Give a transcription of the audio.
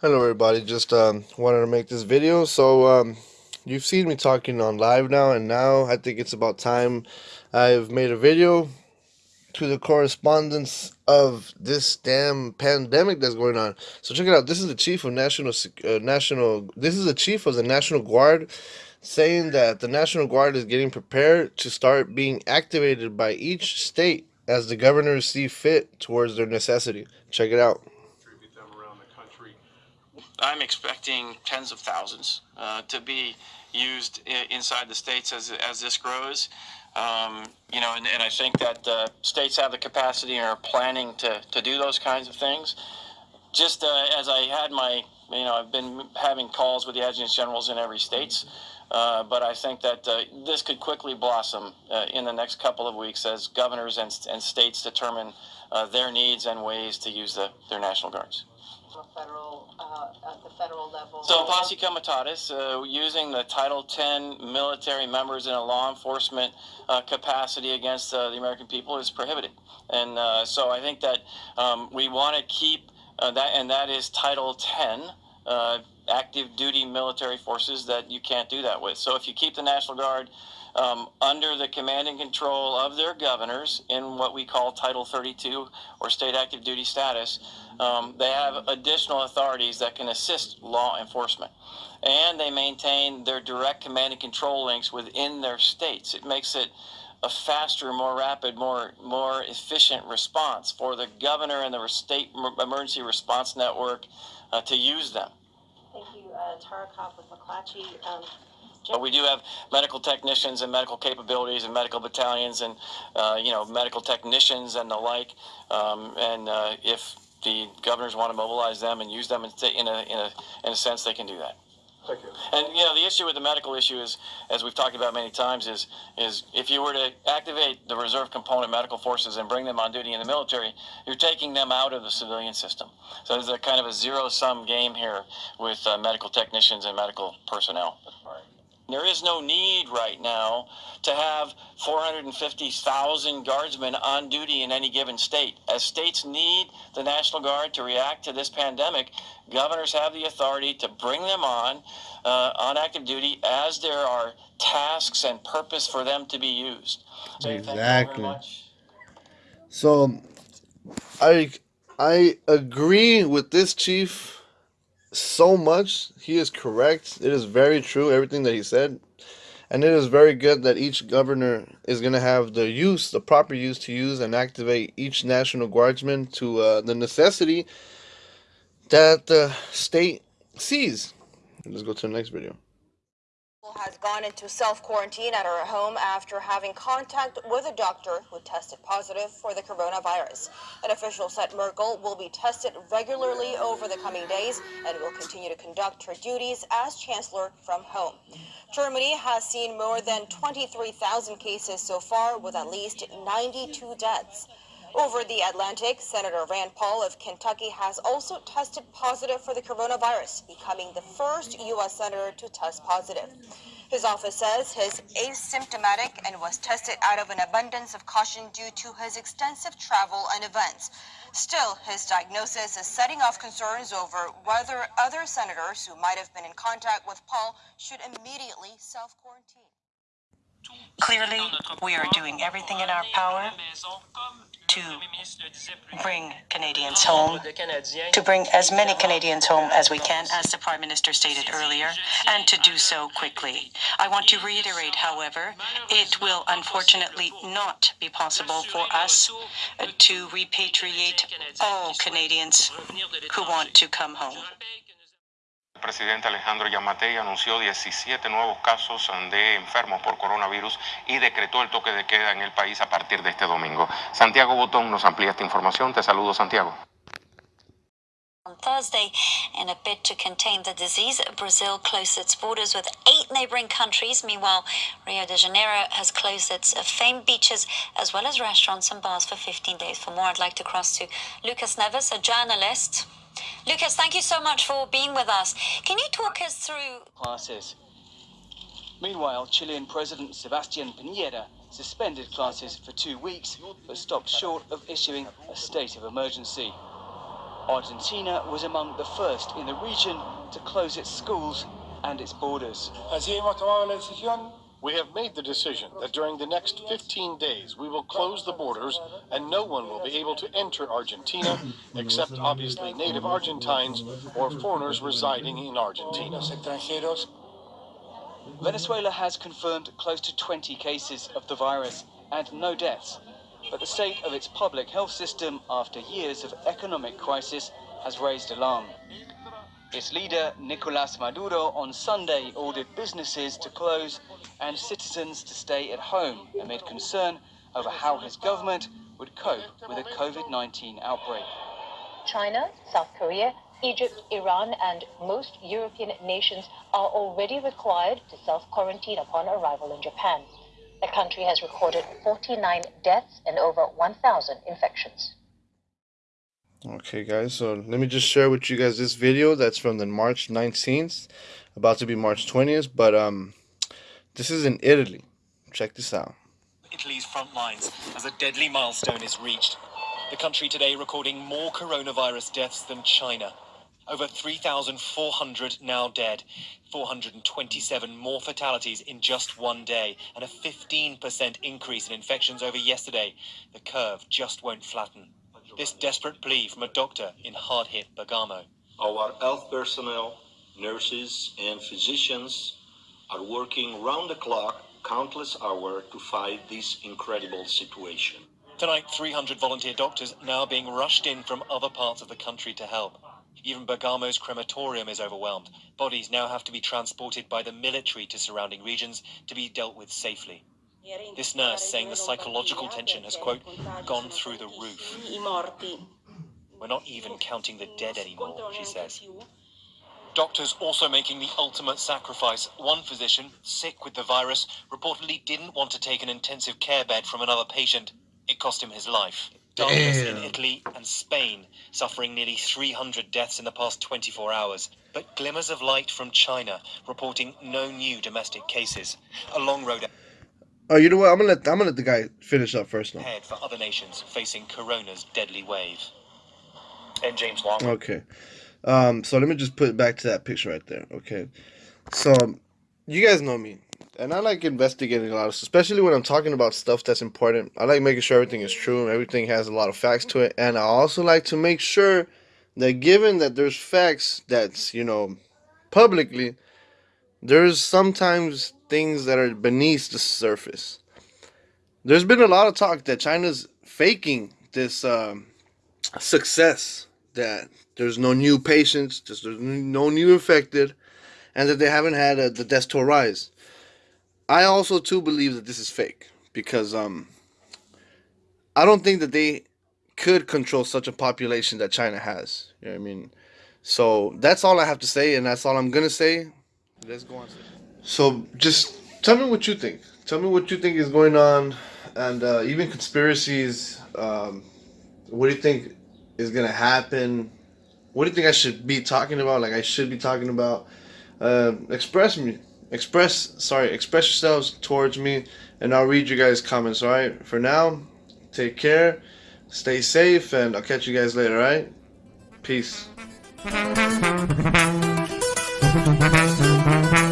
Hello everybody, just um, wanted to make this video. So um, you've seen me talking on live now and now I think it's about time I've made a video to the correspondence of this damn pandemic that's going on. So check it out. This is the chief of national uh, national this is the chief of the National Guard saying that the National Guard is getting prepared to start being activated by each state as the governors see fit towards their necessity. Check it out. I'm expecting tens of thousands uh, to be used inside the states as, as this grows. Um, you know, and, and I think that uh, states have the capacity and are planning to, to do those kinds of things. Just uh, as I had my, you know, I've been having calls with the adjutants generals in every states, uh, but I think that uh, this could quickly blossom uh, in the next couple of weeks as governors and, and states determine uh, their needs and ways to use the, their National Guards federal, uh, at the federal level? So posse comitatus, uh, using the Title 10 military members in a law enforcement uh, capacity against uh, the American people is prohibited. And uh, so I think that um, we want to keep uh, that, and that is Title 10, active duty military forces that you can't do that with. So if you keep the National Guard um, under the command and control of their governors in what we call Title 32 or state active duty status, um, they have additional authorities that can assist law enforcement. And they maintain their direct command and control links within their states. It makes it a faster, more rapid, more more efficient response for the governor and the state emergency response network uh, to use them. Thank you, uh, Tara Copp with McClatchy. Um, but we do have medical technicians and medical capabilities and medical battalions and uh, you know medical technicians and the like. Um, and uh, if the governors want to mobilize them and use them in a, in a, in a sense, they can do that. Thank you. And you know the issue with the medical issue is, as we've talked about many times, is is if you were to activate the reserve component medical forces and bring them on duty in the military, you're taking them out of the civilian system. So there's a kind of a zero sum game here with uh, medical technicians and medical personnel. There is no need right now to have 450,000 guardsmen on duty in any given state. As states need the National Guard to react to this pandemic, governors have the authority to bring them on uh, on active duty as there are tasks and purpose for them to be used. So exactly. So I I agree with this chief so much. He is correct. It is very true, everything that he said. And it is very good that each governor is going to have the use, the proper use to use and activate each National Guardsman to uh, the necessity that the state sees. Let's go to the next video has gone into self-quarantine at her home after having contact with a doctor who tested positive for the coronavirus. An official said Merkel will be tested regularly over the coming days and will continue to conduct her duties as chancellor from home. Germany has seen more than 23,000 cases so far with at least 92 deaths. Over the Atlantic, Senator Rand Paul of Kentucky has also tested positive for the coronavirus, becoming the first U.S. senator to test positive. His office says he's asymptomatic and was tested out of an abundance of caution due to his extensive travel and events. Still, his diagnosis is setting off concerns over whether other senators who might have been in contact with Paul should immediately self-quarantine. Clearly, we are doing everything in our power to bring Canadians home, to bring as many Canadians home as we can, as the Prime Minister stated earlier, and to do so quickly. I want to reiterate, however, it will unfortunately not be possible for us uh, to repatriate all Canadians who want to come home. Presidente Alejandro Yamatei anunció 17 nuevos casos de enfermos por coronavirus y decretó el toque de queda en el país a partir de este domingo. Santiago Botón nos amplía esta información. Te saludo, Santiago. On Thursday, in a bid to contain the disease, Brazil closed its borders with eight neighboring countries. Meanwhile, Rio de Janeiro has closed its famed beaches as well as restaurants and bars for 15 days. For more, I'd like to cross to Lucas Neves, a journalist Lucas, thank you so much for being with us. Can you talk us through classes? Meanwhile, Chilean President Sebastian Piñera suspended classes for two weeks but stopped short of issuing a state of emergency. Argentina was among the first in the region to close its schools and its borders. We have made the decision that during the next 15 days we will close the borders and no one will be able to enter Argentina except obviously native Argentines or foreigners residing in Argentina. Venezuela has confirmed close to 20 cases of the virus and no deaths, but the state of its public health system after years of economic crisis has raised alarm. Its leader, Nicolas Maduro, on Sunday ordered businesses to close and citizens to stay at home amid concern over how his government would cope with a COVID 19 outbreak. China, South Korea, Egypt, Iran, and most European nations are already required to self quarantine upon arrival in Japan. The country has recorded 49 deaths and over 1,000 infections. Okay, guys, so let me just share with you guys this video that's from the March 19th, about to be March 20th, but um, this is in Italy. Check this out. Italy's front lines as a deadly milestone is reached. The country today recording more coronavirus deaths than China. Over 3,400 now dead, 427 more fatalities in just one day, and a 15% increase in infections over yesterday. The curve just won't flatten. This desperate plea from a doctor in hard hit Bergamo. Our health personnel, nurses, and physicians are working round the clock, countless hours to fight this incredible situation. Tonight, 300 volunteer doctors now being rushed in from other parts of the country to help. Even Bergamo's crematorium is overwhelmed. Bodies now have to be transported by the military to surrounding regions to be dealt with safely. This nurse saying the psychological tension has, quote, gone through the roof. We're not even counting the dead anymore, she says. Doctors also making the ultimate sacrifice. One physician, sick with the virus, reportedly didn't want to take an intensive care bed from another patient. It cost him his life. Darkness in Italy and Spain, suffering nearly 300 deaths in the past 24 hours. But glimmers of light from China, reporting no new domestic cases. A long road Oh, you know what? I'm gonna let I'm gonna let the guy finish up first now. ahead for other nations facing Corona's deadly wave. And James Long. Okay. Um, so let me just put it back to that picture right there. Okay. So you guys know me. And I like investigating a lot of especially when I'm talking about stuff that's important. I like making sure everything is true and everything has a lot of facts to it. And I also like to make sure that given that there's facts that's, you know, publicly, there's sometimes things that are beneath the surface. There's been a lot of talk that China's faking this um, success, that there's no new patients, there's no new infected, and that they haven't had a, the death toll rise. I also too believe that this is fake because um, I don't think that they could control such a population that China has. You know what I mean? So that's all I have to say, and that's all I'm gonna say. Let's go on. So just tell me what you think. Tell me what you think is going on, and uh, even conspiracies. Um, what do you think is gonna happen? What do you think I should be talking about? Like I should be talking about. Uh, express me, express. Sorry, express yourselves towards me, and I'll read you guys' comments. All right. For now, take care, stay safe, and I'll catch you guys later. All right. Peace. Thank you.